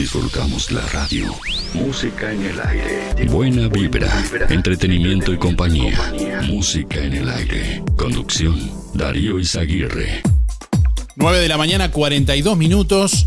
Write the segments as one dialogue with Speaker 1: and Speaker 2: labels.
Speaker 1: disfrutamos la radio. Música en el aire. Buena vibra, entretenimiento y compañía. Música en el aire. Conducción, Darío Izaguirre.
Speaker 2: 9 de la mañana, 42 minutos.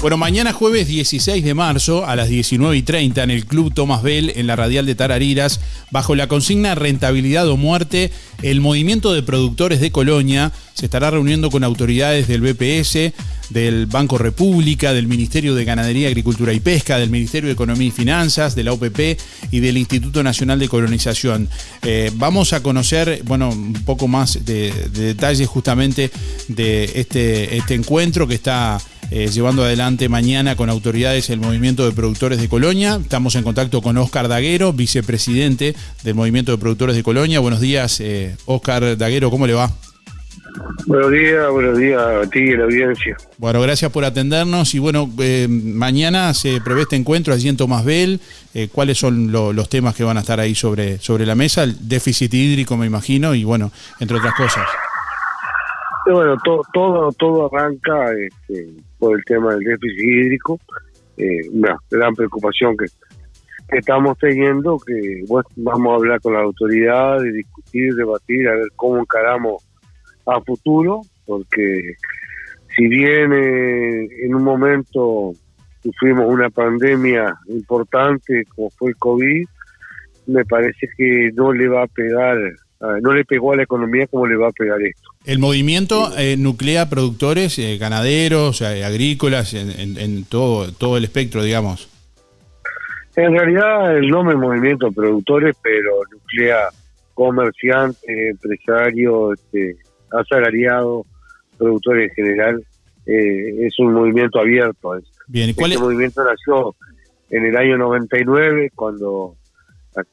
Speaker 2: Bueno, mañana jueves 16 de marzo a las 19 y 30 en el Club Tomás Bell en la Radial de Tarariras, bajo la consigna Rentabilidad o Muerte, el movimiento de productores de Colonia se estará reuniendo con autoridades del BPS, del Banco República, del Ministerio de Ganadería, Agricultura y Pesca, del Ministerio de Economía y Finanzas, de la OPP y del Instituto Nacional de Colonización. Eh, vamos a conocer, bueno, un poco más de, detalles justamente de este, este encuentro que está eh, llevando adelante mañana con autoridades el movimiento de productores de Colonia. Estamos en contacto con Oscar Daguero, vicepresidente del movimiento de productores de Colonia. Buenos días, eh, Oscar Daguero, ¿cómo le va?
Speaker 3: Buenos días, buenos días a ti y a la audiencia.
Speaker 2: Bueno, gracias por atendernos y bueno, eh, mañana se prevé este encuentro allí en Tomás Bell. ¿Cuáles son los temas que van a estar ahí sobre, sobre la mesa? El déficit hídrico, me imagino, y bueno, entre otras cosas.
Speaker 3: Bueno, todo, todo arranca este, por el tema del déficit hídrico, eh, una gran preocupación que, estamos teniendo, que vamos a hablar con la autoridad, de discutir, debatir, a ver cómo encaramos a futuro, porque si bien eh, en un momento sufrimos una pandemia importante como fue el COVID, me parece que no le va a pegar no le pegó a la economía como le va a pegar esto.
Speaker 2: El movimiento eh, nuclea productores, eh, ganaderos, eh, agrícolas, en, todo, todo el espectro, digamos.
Speaker 3: En realidad el nombre es movimiento productores, pero nuclea comerciantes, empresarios, este, asalariados, productores en general. es un movimiento abierto.
Speaker 2: Bien, ¿cuál
Speaker 3: este movimiento nació en el año 99, cuando la,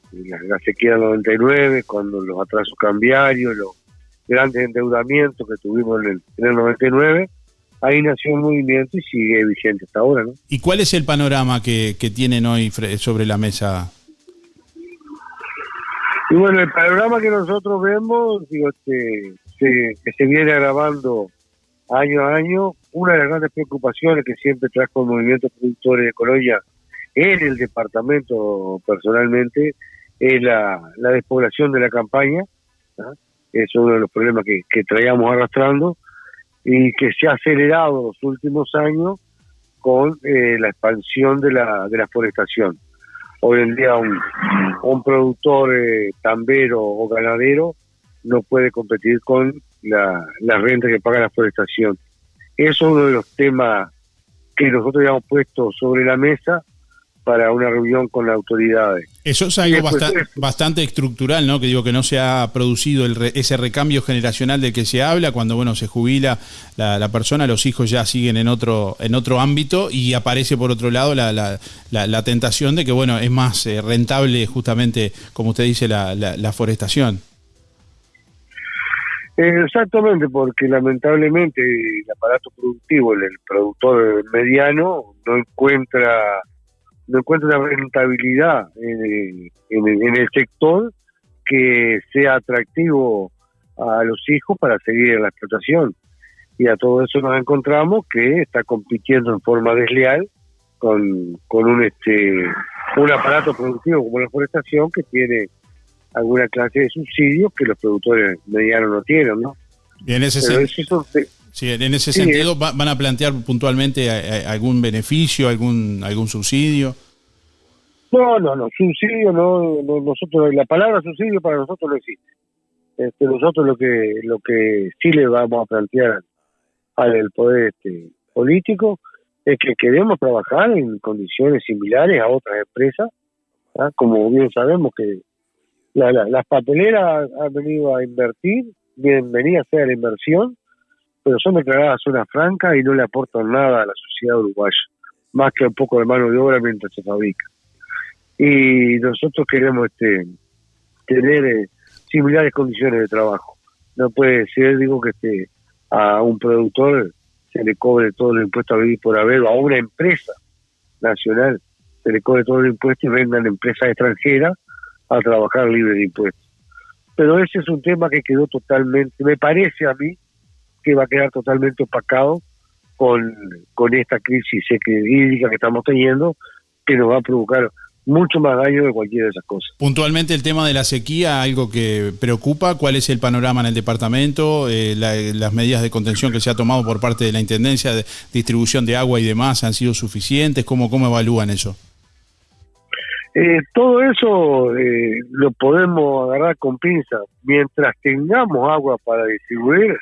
Speaker 3: la sequía del 99, cuando los atrasos cambiarios, los grandes endeudamientos que tuvimos en el, en el 99, ahí nació un movimiento y sigue vigente hasta ahora. ¿no?
Speaker 2: ¿Y cuál es el panorama que, que tienen hoy sobre la mesa?
Speaker 3: Y bueno, el panorama que nosotros vemos, digo, que, que se viene agravando año a año, una de las grandes preocupaciones que siempre trajo el movimiento productores de Colonia en el departamento personalmente es la, despoblación de la campaña, es uno de los problemas que, traíamos arrastrando y que se ha acelerado los últimos años con eh, la expansión de la, de la forestación. Hoy en día un, un productor eh, tambero o ganadero no puede competir con la, la renta que paga la forestación. Eso es uno de los temas que nosotros habíamos puesto sobre la mesa para una reunión con las autoridades.
Speaker 2: Eso es algo bastante, estructural, ¿no? Que digo que no se ha producido el ese recambio generacional del que se habla cuando bueno se jubila la, persona, los hijos ya siguen en otro en otro ámbito y aparece por otro lado la, la, la tentación de que bueno es más eh, rentable justamente como usted dice la, forestación.
Speaker 3: Exactamente, porque lamentablemente el aparato productivo, el productor mediano, no encuentra no encuentra una rentabilidad en, el sector que sea atractivo a los hijos para seguir en la explotación. Y a todo eso nos encontramos que está compitiendo en forma desleal con, con un este un aparato productivo como la forestación que tiene alguna clase de subsidios que los productores medianos no tienen, ¿no?
Speaker 2: Y en ese, sí, en ese sentido, ¿van a plantear puntualmente algún beneficio, algún algún subsidio?
Speaker 3: No, no, no, subsidio no, nosotros la palabra subsidio para nosotros no existe. Este, nosotros lo que lo que sí le vamos a plantear al poder este, político es que queremos trabajar en condiciones similares a otras empresas, ¿ah? como bien sabemos que las papeleras han venido a invertir, bienvenida sea la inversión, pero son declaradas zona franca y no le aportan nada a la sociedad uruguaya, más que un poco de mano de obra mientras se fabrica y nosotros queremos este tener eh, similares condiciones de trabajo. No puede ser, digo, que este, a un productor se le cobre todo el impuesto a vivir por haber, o a una empresa nacional se le cobre todo el impuesto y vendan empresas extranjeras a trabajar libre de impuestos. Pero ese es un tema que quedó totalmente, me parece a mí, que va a quedar totalmente opacado con, con esta crisis hídrica que estamos teniendo, que nos va a provocar mucho más daño de cualquiera de esas cosas.
Speaker 2: Puntualmente el tema de la sequía, algo que preocupa, ¿cuál es el panorama en el departamento? Eh, las medidas de contención que se ha tomado por parte de la Intendencia de distribución de agua y demás han sido suficientes, ¿cómo, cómo evalúan eso?
Speaker 3: Eh, todo eso eh, lo podemos agarrar con pinza. Mientras tengamos agua para distribuir,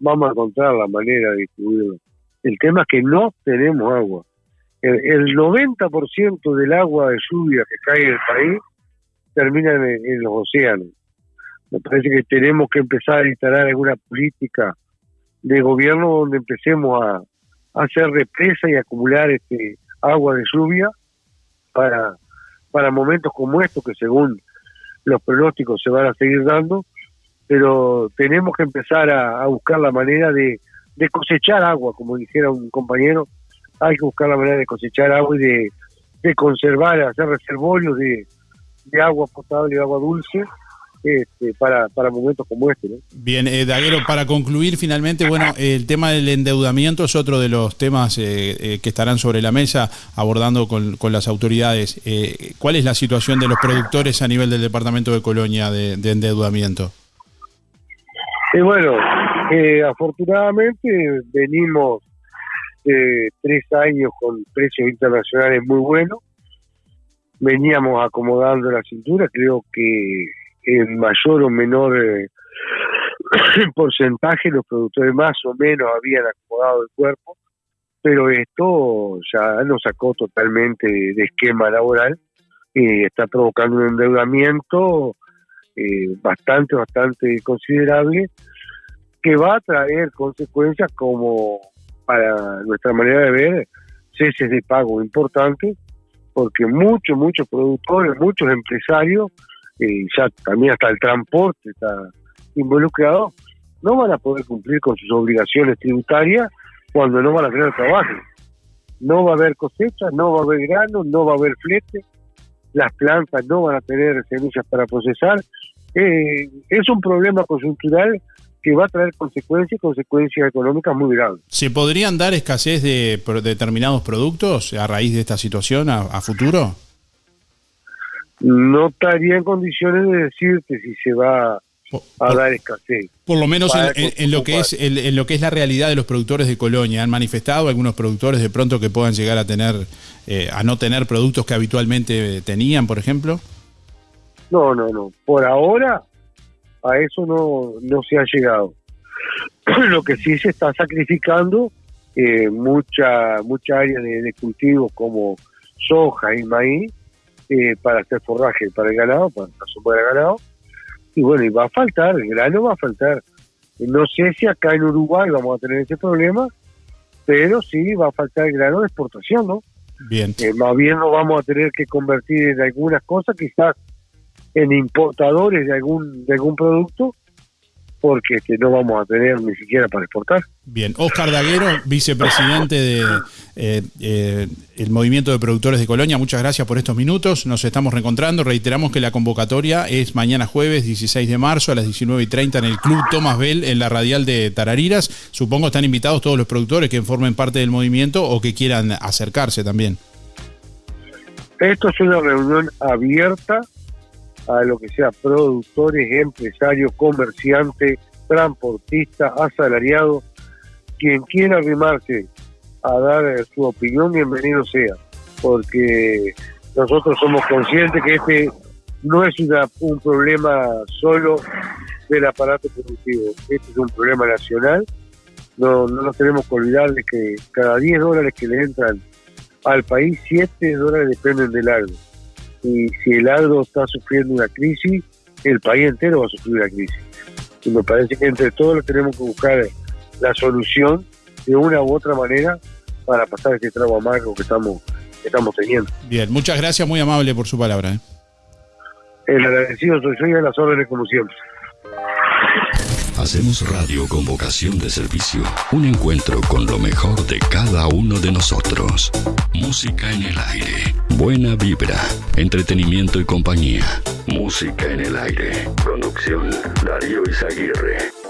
Speaker 3: vamos a encontrar la manera de distribuirlo. El tema es que no tenemos agua el, 90% del agua de lluvia que cae en el país termina en, los océanos. Me parece que tenemos que empezar a instalar alguna política de gobierno donde empecemos a, hacer represa y acumular este agua de lluvia para, para momentos como estos que según los pronósticos se van a seguir dando, pero tenemos que empezar a, buscar la manera de, cosechar agua, como dijera un compañero, hay que buscar la manera de cosechar agua y de conservar, hacer reservorios de, agua potable y agua dulce este, para, para momentos como este.
Speaker 2: Bien, eh, Daguero, para concluir finalmente, bueno, el tema del endeudamiento es otro de los temas eh, eh, que estarán sobre la mesa abordando con, con las autoridades. Eh, ¿Cuál es la situación de los productores a nivel del departamento de Colonia de, de endeudamiento?
Speaker 3: bueno, afortunadamente venimos de tres años con precios internacionales muy buenos. Veníamos acomodando la cintura, creo que en mayor o menor eh, porcentaje los productores más o menos habían acomodado el cuerpo, pero esto ya nos sacó totalmente de esquema laboral y está provocando un endeudamiento eh, bastante, bastante considerable que va a traer consecuencias como para nuestra manera de ver, ceses de pago importantes, porque muchos, muchos productores, muchos empresarios, y ya también hasta el transporte está involucrado, no van a poder cumplir con sus obligaciones tributarias cuando no van a tener trabajo. No va a haber cosecha, no va a haber grano, no va a haber flete, las plantas no van a tener semillas para procesar. Eh, es un problema coyuntural que va a traer consecuencias, consecuencias económicas muy graves.
Speaker 2: ¿Se podrían dar escasez de, determinados productos a raíz de esta situación a, futuro?
Speaker 3: No estaría en condiciones de decirte si se va a dar escasez.
Speaker 2: Por lo menos en, lo que es en, lo que es la realidad de los productores de Colonia, han manifestado algunos productores de pronto que puedan llegar a tener eh, a no tener productos que habitualmente tenían, por ejemplo.
Speaker 3: No, no, no. Por ahora a eso no, no se ha llegado. Lo que sí se está sacrificando eh, mucha mucha área de, cultivo como soja y maíz eh, para hacer forraje para el ganado, para la sombra del ganado. Y bueno, y va a faltar, el grano va a faltar. No sé si acá en Uruguay vamos a tener ese problema, pero sí va a faltar el grano de exportación, ¿no?
Speaker 2: Bien.
Speaker 3: Eh, más bien nos vamos a tener que convertir en algunas cosas, quizás en importadores de algún de algún producto porque este, no vamos a tener ni siquiera para exportar.
Speaker 2: Bien, Oscar Daguero, vicepresidente de eh, eh, el Movimiento de Productores de Colonia, muchas gracias por estos minutos, nos estamos reencontrando, reiteramos que la convocatoria es mañana jueves 16 de marzo a las 19 y 30 en el Club Tomás Bell en la radial de Tarariras, supongo están invitados todos los productores que formen parte del movimiento o que quieran acercarse también.
Speaker 3: Esto es una reunión abierta a lo que sea productores, empresarios, comerciantes, transportistas, asalariados, quien quiera arrimarse a dar eh, su opinión, bienvenido sea, porque nosotros somos conscientes que este no es un problema solo del aparato productivo, este es un problema nacional, no, no nos tenemos que olvidar de que cada 10 dólares que le entran al país, 7 dólares dependen del agro y si el agro está sufriendo una crisis, el país entero va a sufrir una crisis. Y me parece que entre todos tenemos que buscar la solución de una u otra manera para pasar este trago amargo que estamos, estamos teniendo.
Speaker 2: Bien, muchas gracias, muy amable por su palabra. ¿eh?
Speaker 3: El agradecido soy yo y a las órdenes como siempre.
Speaker 1: Hacemos radio con vocación de servicio. Un encuentro con lo mejor de cada uno de nosotros. Música en el aire. Buena vibra. Entretenimiento y compañía. Música en el aire. Conducción Darío Izaguirre.